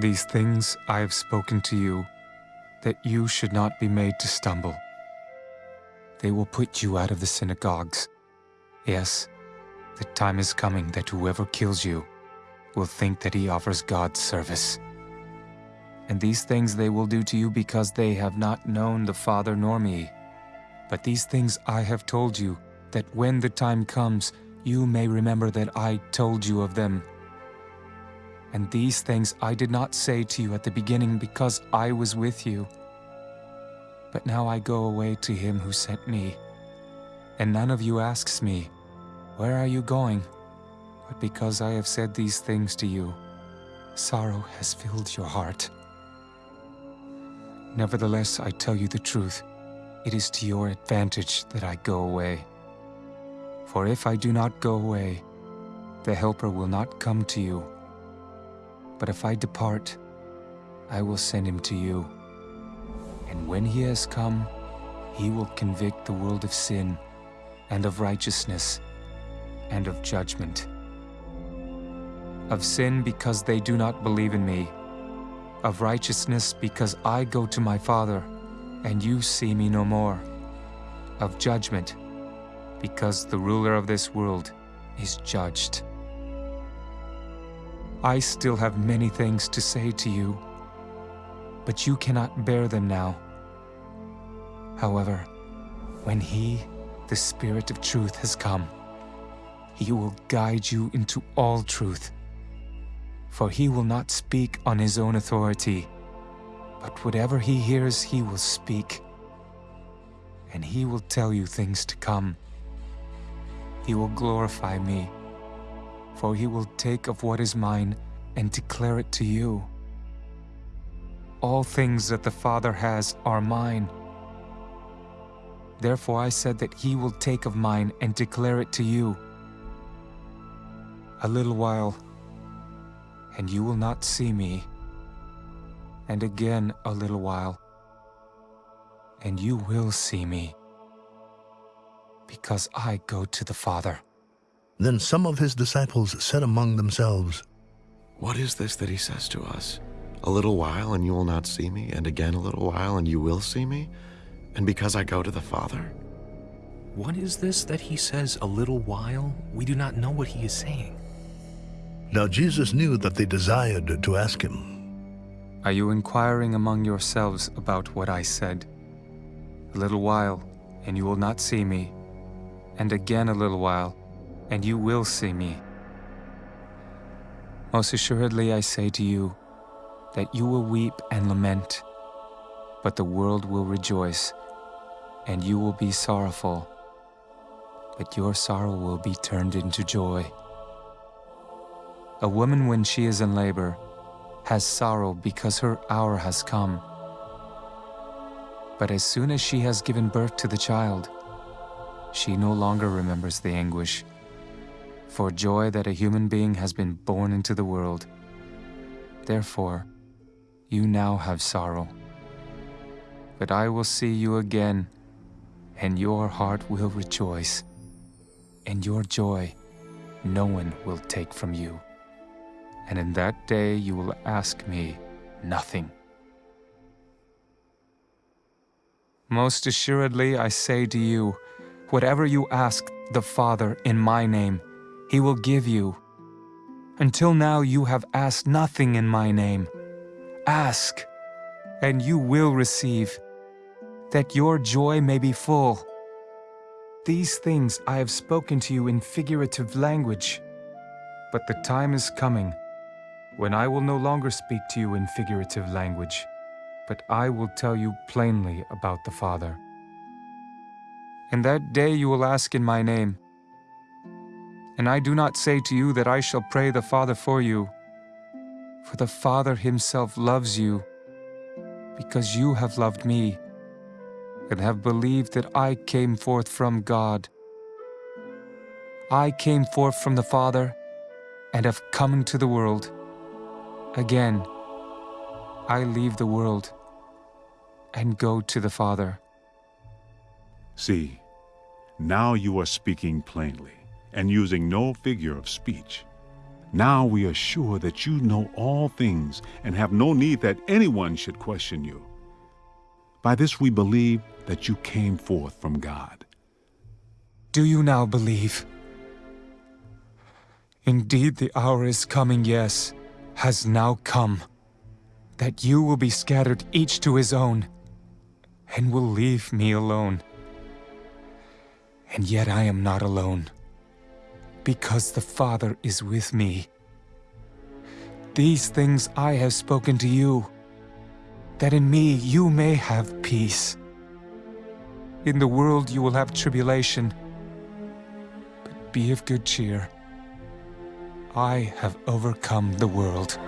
These things I have spoken to you, that you should not be made to stumble. They will put you out of the synagogues. Yes, the time is coming that whoever kills you will think that he offers God service. And these things they will do to you because they have not known the Father nor me. But these things I have told you, that when the time comes, you may remember that I told you of them. And these things I did not say to you at the beginning because I was with you. But now I go away to him who sent me. And none of you asks me, Where are you going? But because I have said these things to you, sorrow has filled your heart. Nevertheless, I tell you the truth. It is to your advantage that I go away. For if I do not go away, the Helper will not come to you. But if I depart, I will send him to you. And when he has come, he will convict the world of sin, and of righteousness, and of judgment. Of sin because they do not believe in me, of righteousness because I go to my Father, and you see me no more, of judgment because the ruler of this world is judged. I still have many things to say to you, but you cannot bear them now. However, when He, the Spirit of truth, has come, He will guide you into all truth. For He will not speak on His own authority, but whatever He hears, He will speak. And He will tell you things to come. He will glorify me, for He will take of what is mine and declare it to you. All things that the Father has are mine. Therefore I said that he will take of mine and declare it to you. A little while, and you will not see me. And again a little while, and you will see me. Because I go to the Father. Then some of his disciples said among themselves, What is this that he says to us? A little while and you will not see me, and again a little while and you will see me? And because I go to the Father? What is this that he says, a little while? We do not know what he is saying. Now Jesus knew that they desired to ask him. Are you inquiring among yourselves about what I said? A little while, and you will not see me, and again a little while, and you will see me. Most assuredly I say to you, that you will weep and lament, but the world will rejoice, and you will be sorrowful, but your sorrow will be turned into joy. A woman, when she is in labor, has sorrow because her hour has come. But as soon as she has given birth to the child, she no longer remembers the anguish, for joy that a human being has been born into the world. Therefore, you now have sorrow. But I will see you again, and your heart will rejoice, and your joy no one will take from you. And in that day you will ask me nothing. Most assuredly I say to you, whatever you ask the Father in my name, he will give you. Until now you have asked nothing in my name. Ask, and you will receive, that your joy may be full. These things I have spoken to you in figurative language, but the time is coming when I will no longer speak to you in figurative language, but I will tell you plainly about the Father. In that day you will ask in my name, and I do not say to you that I shall pray the Father for you, for the Father himself loves you, because you have loved me, and have believed that I came forth from God. I came forth from the Father, and have come into the world. Again, I leave the world, and go to the Father. See, now you are speaking plainly, and using no figure of speech. Now we are sure that you know all things and have no need that anyone should question you. By this we believe that you came forth from God. Do you now believe? Indeed, the hour is coming, yes, has now come, that you will be scattered each to his own, and will leave me alone. And yet I am not alone, because the Father is with me. These things I have spoken to you, that in me you may have peace. In the world you will have tribulation, but be of good cheer. I have overcome the world.